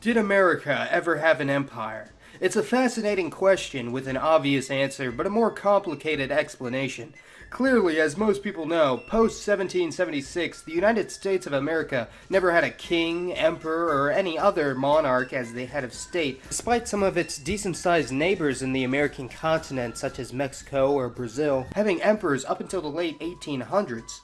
Did America ever have an empire? It's a fascinating question with an obvious answer, but a more complicated explanation. Clearly, as most people know, post 1776, the United States of America never had a king, emperor, or any other monarch as the head of state, despite some of its decent sized neighbors in the American continent, such as Mexico or Brazil, having emperors up until the late 1800s.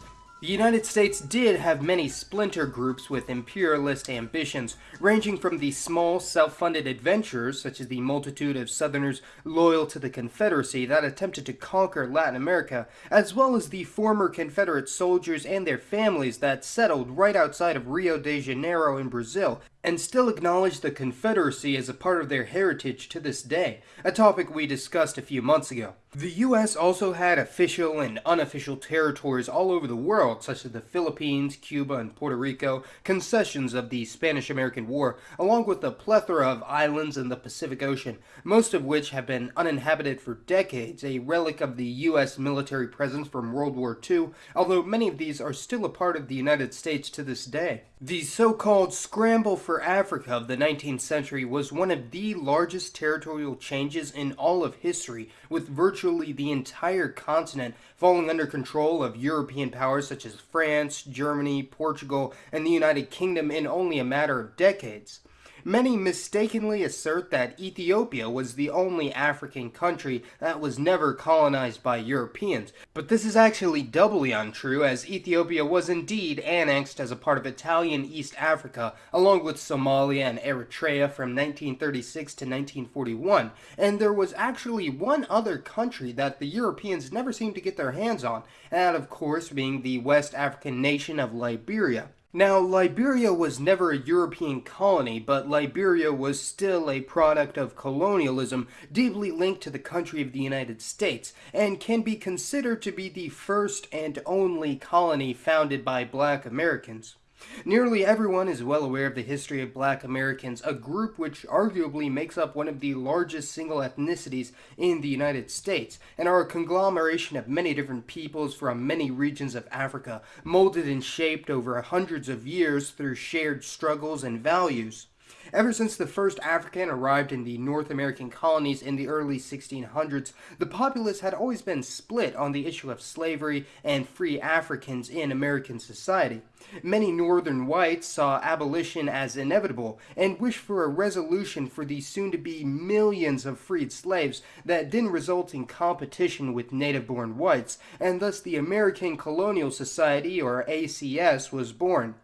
The United States did have many splinter groups with imperialist ambitions, ranging from the small, self-funded adventurers, such as the multitude of Southerners loyal to the Confederacy that attempted to conquer Latin America, as well as the former Confederate soldiers and their families that settled right outside of Rio de Janeiro in Brazil, and still acknowledge the Confederacy as a part of their heritage to this day, a topic we discussed a few months ago. The US also had official and unofficial territories all over the world, such as the Philippines, Cuba, and Puerto Rico, concessions of the Spanish-American War, along with a plethora of islands in the Pacific Ocean, most of which have been uninhabited for decades, a relic of the US military presence from World War II, although many of these are still a part of the United States to this day. The so-called scramble for Africa of the 19th century was one of the largest territorial changes in all of history, with virtually the entire continent falling under control of European powers such as France, Germany, Portugal, and the United Kingdom in only a matter of decades. Many mistakenly assert that Ethiopia was the only African country that was never colonized by Europeans, but this is actually doubly untrue as Ethiopia was indeed annexed as a part of Italian East Africa along with Somalia and Eritrea from 1936 to 1941, and there was actually one other country that the Europeans never seemed to get their hands on, and that of course being the West African nation of Liberia. Now, Liberia was never a European colony, but Liberia was still a product of colonialism deeply linked to the country of the United States, and can be considered to be the first and only colony founded by black Americans. Nearly everyone is well aware of the history of black Americans, a group which arguably makes up one of the largest single ethnicities in the United States, and are a conglomeration of many different peoples from many regions of Africa, molded and shaped over hundreds of years through shared struggles and values. Ever since the first African arrived in the North American colonies in the early 1600s, the populace had always been split on the issue of slavery and free Africans in American society. Many northern whites saw abolition as inevitable and wished for a resolution for the soon-to-be millions of freed slaves that didn't result in competition with native-born whites, and thus the American Colonial Society, or ACS, was born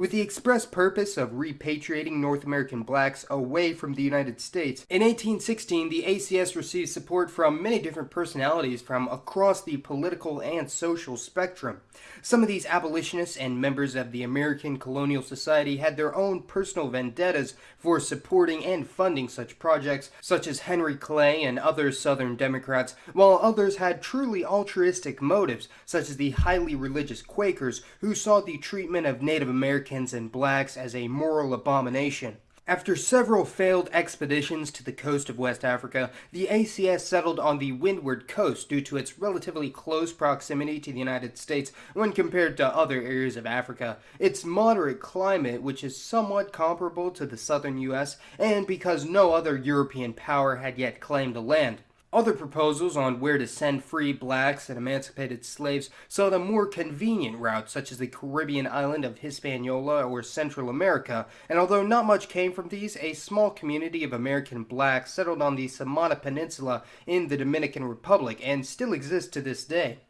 with the express purpose of repatriating North American blacks away from the United States. In 1816, the ACS received support from many different personalities from across the political and social spectrum. Some of these abolitionists and members of the American Colonial Society had their own personal vendettas for supporting and funding such projects, such as Henry Clay and other Southern Democrats, while others had truly altruistic motives, such as the highly religious Quakers, who saw the treatment of Native Americans Americans and blacks as a moral abomination. After several failed expeditions to the coast of West Africa, the ACS settled on the windward coast due to its relatively close proximity to the United States when compared to other areas of Africa, its moderate climate which is somewhat comparable to the southern US, and because no other European power had yet claimed the land. Other proposals on where to send free blacks and emancipated slaves sought a more convenient route, such as the Caribbean island of Hispaniola or Central America, and although not much came from these, a small community of American blacks settled on the Samana Peninsula in the Dominican Republic and still exists to this day.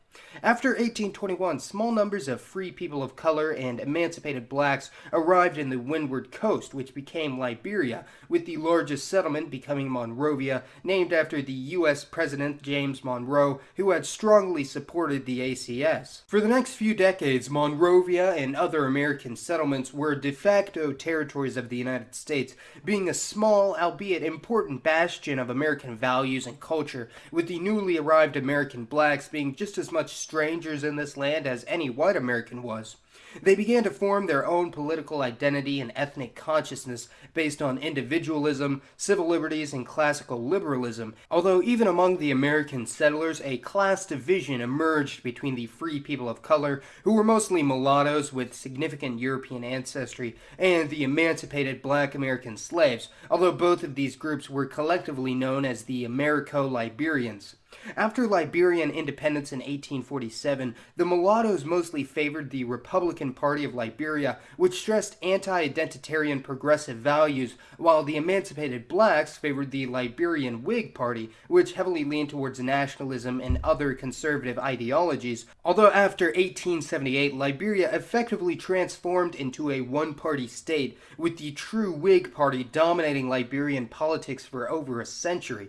After 1821, small numbers of free people of color and emancipated blacks arrived in the windward coast, which became Liberia, with the largest settlement becoming Monrovia, named after the U.S. President James Monroe, who had strongly supported the ACS. For the next few decades, Monrovia and other American settlements were de facto territories of the United States, being a small, albeit important bastion of American values and culture, with the newly arrived American blacks being just as much strangers in this land as any white American was. They began to form their own political identity and ethnic consciousness based on individualism, civil liberties, and classical liberalism, although even among the American settlers, a class division emerged between the free people of color, who were mostly mulattoes with significant European ancestry, and the emancipated black American slaves, although both of these groups were collectively known as the Americo-Liberians. After Liberian independence in 1847, the mulattoes mostly favored the Republican Party of Liberia, which stressed anti-identitarian progressive values, while the emancipated blacks favored the Liberian Whig Party, which heavily leaned towards nationalism and other conservative ideologies. Although after 1878, Liberia effectively transformed into a one-party state, with the true Whig Party dominating Liberian politics for over a century.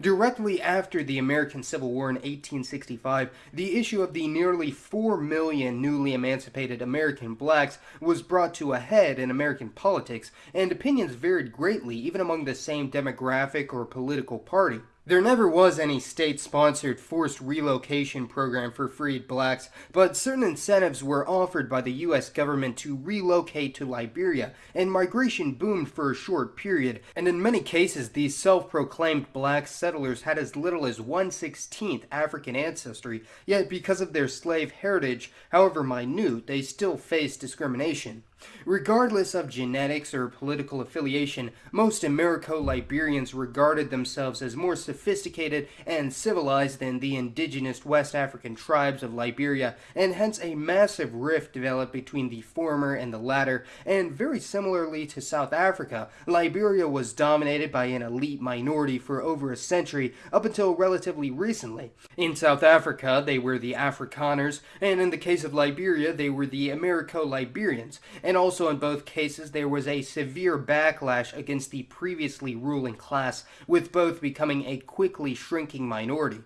Directly after the American Civil War in 1865, the issue of the nearly 4 million newly emancipated American blacks was brought to a head in American politics, and opinions varied greatly even among the same demographic or political party. There never was any state-sponsored forced relocation program for freed blacks, but certain incentives were offered by the U.S. government to relocate to Liberia, and migration boomed for a short period, and in many cases these self-proclaimed black settlers had as little as 1/16th African ancestry, yet because of their slave heritage, however minute, they still faced discrimination. Regardless of genetics or political affiliation, most Americo-Liberians regarded themselves as more sophisticated and civilized than the indigenous West African tribes of Liberia, and hence a massive rift developed between the former and the latter, and very similarly to South Africa, Liberia was dominated by an elite minority for over a century up until relatively recently. In South Africa, they were the Afrikaners, and in the case of Liberia, they were the Americo-Liberians, and also in both cases there was a severe backlash against the previously ruling class, with both becoming a quickly shrinking minority.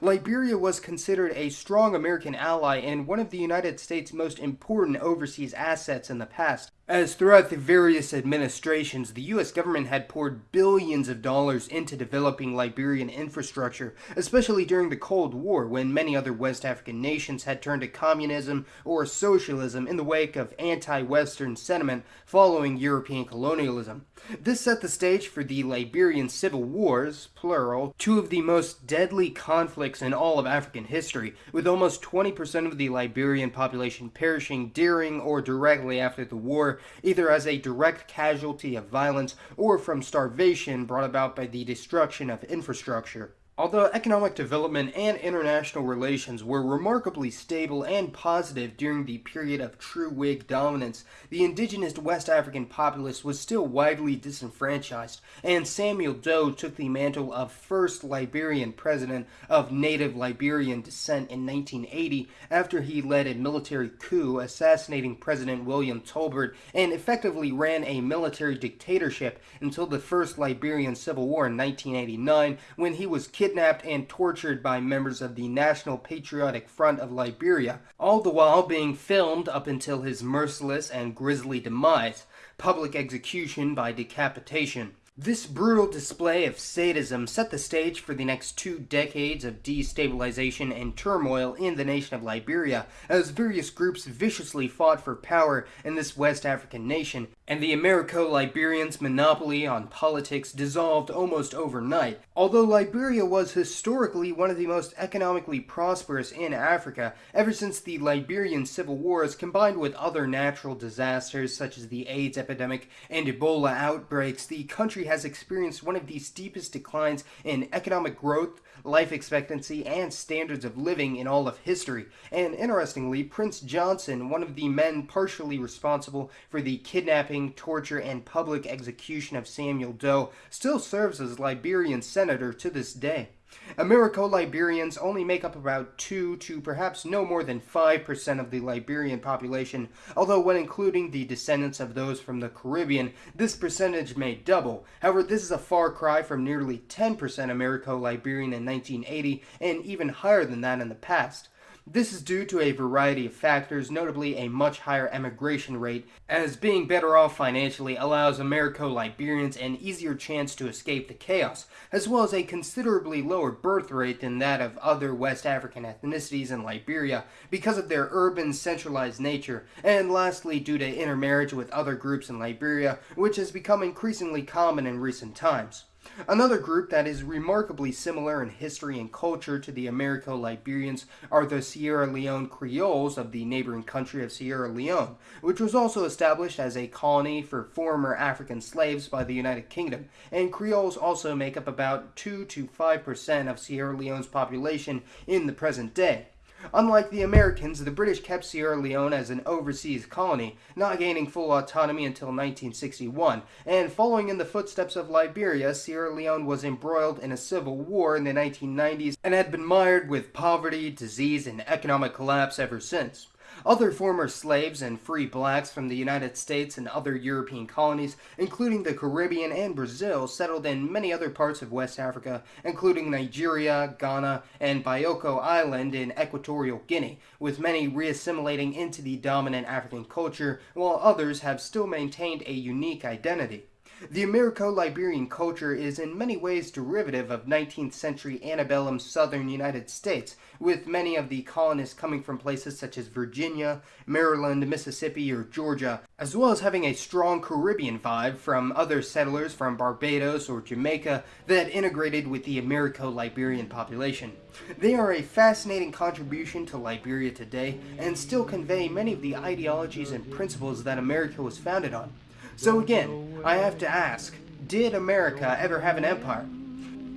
Liberia was considered a strong American ally and one of the United States' most important overseas assets in the past, as throughout the various administrations, the US government had poured billions of dollars into developing Liberian infrastructure, especially during the Cold War when many other West African nations had turned to communism or socialism in the wake of anti-Western sentiment following European colonialism. This set the stage for the Liberian Civil Wars, plural, two of the most deadly conflicts in all of African history, with almost 20% of the Liberian population perishing during or directly after the war either as a direct casualty of violence or from starvation brought about by the destruction of infrastructure. Although economic development and international relations were remarkably stable and positive during the period of true Whig dominance, the indigenous West African populace was still widely disenfranchised, and Samuel Doe took the mantle of first Liberian president of native Liberian descent in 1980 after he led a military coup assassinating President William Tolbert and effectively ran a military dictatorship until the first Liberian Civil War in 1989 when he was kidnapped kidnapped and tortured by members of the National Patriotic Front of Liberia, all the while being filmed up until his merciless and grisly demise, public execution by decapitation. This brutal display of sadism set the stage for the next two decades of destabilization and turmoil in the nation of Liberia, as various groups viciously fought for power in this West African nation, and the Americo-Liberians' monopoly on politics dissolved almost overnight. Although Liberia was historically one of the most economically prosperous in Africa, ever since the Liberian Civil Wars combined with other natural disasters such as the AIDS epidemic and Ebola outbreaks, the country has experienced one of the steepest declines in economic growth, life expectancy, and standards of living in all of history. And interestingly, Prince Johnson, one of the men partially responsible for the kidnapping, torture, and public execution of Samuel Doe, still serves as Liberian senator to this day. Americo-Liberians only make up about 2 to perhaps no more than 5% of the Liberian population, although when including the descendants of those from the Caribbean, this percentage may double. However, this is a far cry from nearly 10% Americo-Liberian in 1980, and even higher than that in the past. This is due to a variety of factors, notably a much higher emigration rate, as being better off financially allows Americo-Liberians an easier chance to escape the chaos, as well as a considerably lower birth rate than that of other West African ethnicities in Liberia because of their urban centralized nature, and lastly due to intermarriage with other groups in Liberia, which has become increasingly common in recent times. Another group that is remarkably similar in history and culture to the Americo-Liberians are the Sierra Leone Creoles of the neighboring country of Sierra Leone, which was also established as a colony for former African slaves by the United Kingdom, and Creoles also make up about 2 to 5% of Sierra Leone's population in the present day. Unlike the Americans, the British kept Sierra Leone as an overseas colony, not gaining full autonomy until 1961, and following in the footsteps of Liberia, Sierra Leone was embroiled in a civil war in the 1990s and had been mired with poverty, disease, and economic collapse ever since. Other former slaves and free blacks from the United States and other European colonies, including the Caribbean and Brazil, settled in many other parts of West Africa, including Nigeria, Ghana, and Bioko Island in Equatorial Guinea, with many reassimilating into the dominant African culture, while others have still maintained a unique identity. The Americo-Liberian culture is in many ways derivative of 19th century antebellum southern United States, with many of the colonists coming from places such as Virginia, Maryland, Mississippi, or Georgia, as well as having a strong Caribbean vibe from other settlers from Barbados or Jamaica that integrated with the Americo-Liberian population. They are a fascinating contribution to Liberia today and still convey many of the ideologies and principles that America was founded on. So again, I have to ask, did America ever have an empire?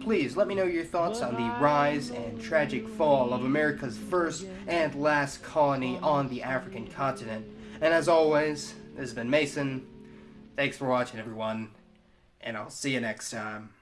Please let me know your thoughts on the rise and tragic fall of America's first and last colony on the African continent. And as always, this has been Mason. Thanks for watching everyone, and I'll see you next time.